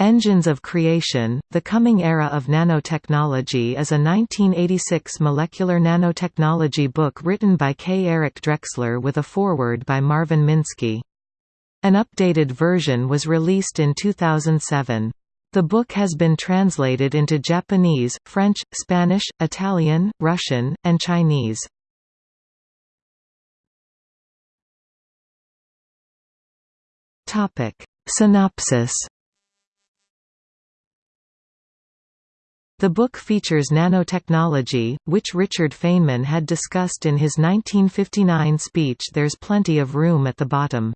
Engines of Creation, The Coming Era of Nanotechnology is a 1986 molecular nanotechnology book written by K. Eric Drexler with a foreword by Marvin Minsky. An updated version was released in 2007. The book has been translated into Japanese, French, Spanish, Italian, Russian, and Chinese. Synopsis The book features nanotechnology, which Richard Feynman had discussed in his 1959 speech There's Plenty of Room at the Bottom.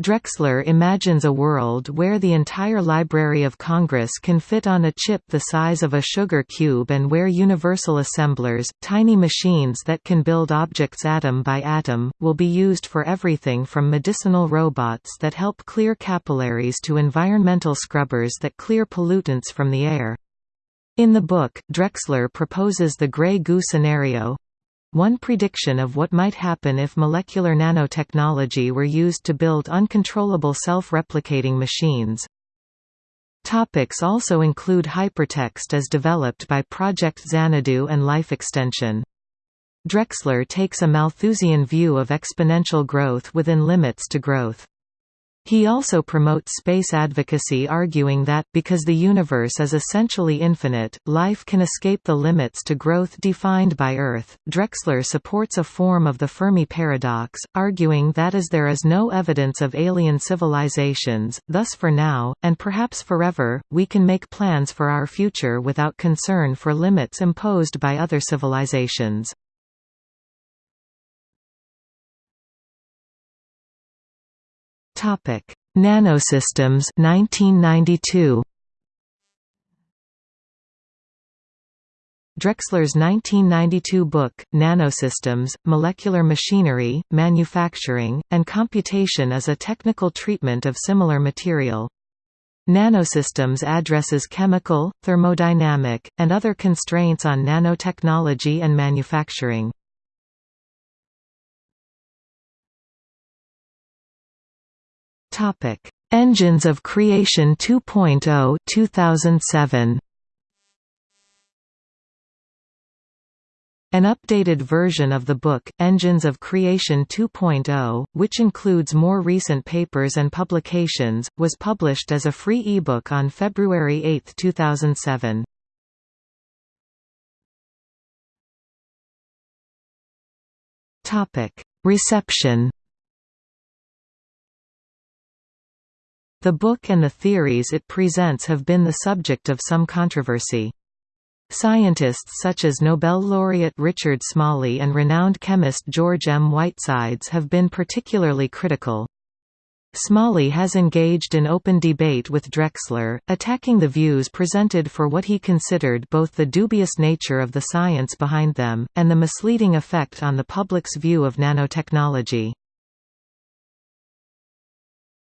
Drexler imagines a world where the entire Library of Congress can fit on a chip the size of a sugar cube and where universal assemblers, tiny machines that can build objects atom by atom, will be used for everything from medicinal robots that help clear capillaries to environmental scrubbers that clear pollutants from the air. In the book, Drexler proposes the gray goo scenario one prediction of what might happen if molecular nanotechnology were used to build uncontrollable self-replicating machines. Topics also include hypertext as developed by Project Xanadu and life extension. Drexler takes a Malthusian view of exponential growth within limits to growth. He also promotes space advocacy arguing that, because the universe is essentially infinite, life can escape the limits to growth defined by Earth. Drexler supports a form of the Fermi paradox, arguing that as there is no evidence of alien civilizations, thus for now, and perhaps forever, we can make plans for our future without concern for limits imposed by other civilizations. Topic: Nanosystems 1992. Drexler's 1992 book, Nanosystems, Molecular Machinery, Manufacturing, and Computation is a technical treatment of similar material. Nanosystems addresses chemical, thermodynamic, and other constraints on nanotechnology and manufacturing. Topic: Engines of Creation 2.0 2007. An updated version of the book, Engines of Creation 2.0, which includes more recent papers and publications, was published as a free ebook on February 8, 2007. Reception The book and the theories it presents have been the subject of some controversy. Scientists such as Nobel laureate Richard Smalley and renowned chemist George M. Whitesides have been particularly critical. Smalley has engaged in open debate with Drexler, attacking the views presented for what he considered both the dubious nature of the science behind them, and the misleading effect on the public's view of nanotechnology.